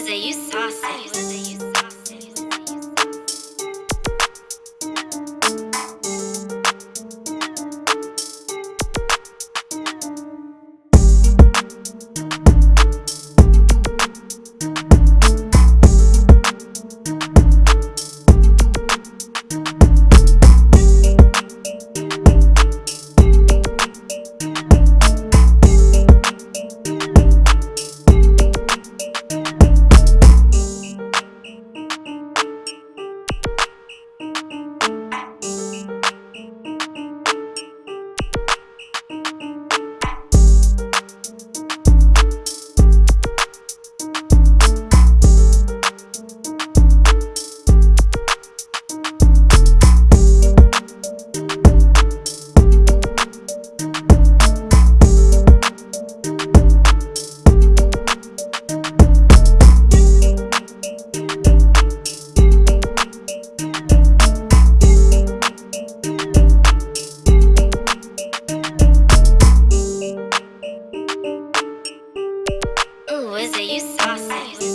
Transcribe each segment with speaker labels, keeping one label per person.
Speaker 1: Jose, you saucy. I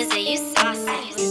Speaker 1: is it you saucy.